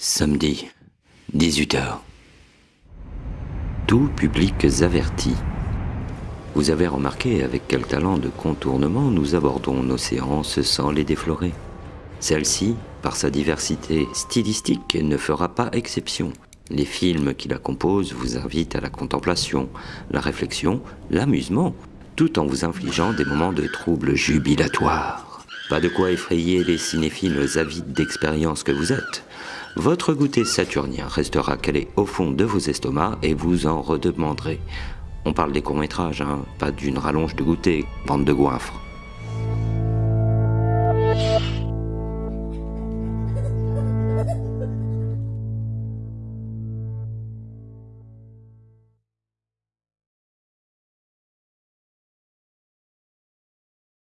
Samedi, 18h. Tout public avertis. Vous avez remarqué avec quel talent de contournement nous abordons nos séances sans les déflorer. Celle-ci, par sa diversité stylistique, ne fera pas exception. Les films qui la composent vous invitent à la contemplation, la réflexion, l'amusement, tout en vous infligeant des moments de troubles jubilatoires. Pas de quoi effrayer les cinéphiles avides d'expérience que vous êtes. Votre goûter saturnien restera calé au fond de vos estomacs et vous en redemanderez. On parle des courts-métrages, hein, pas d'une rallonge de goûter, bande de goinfres.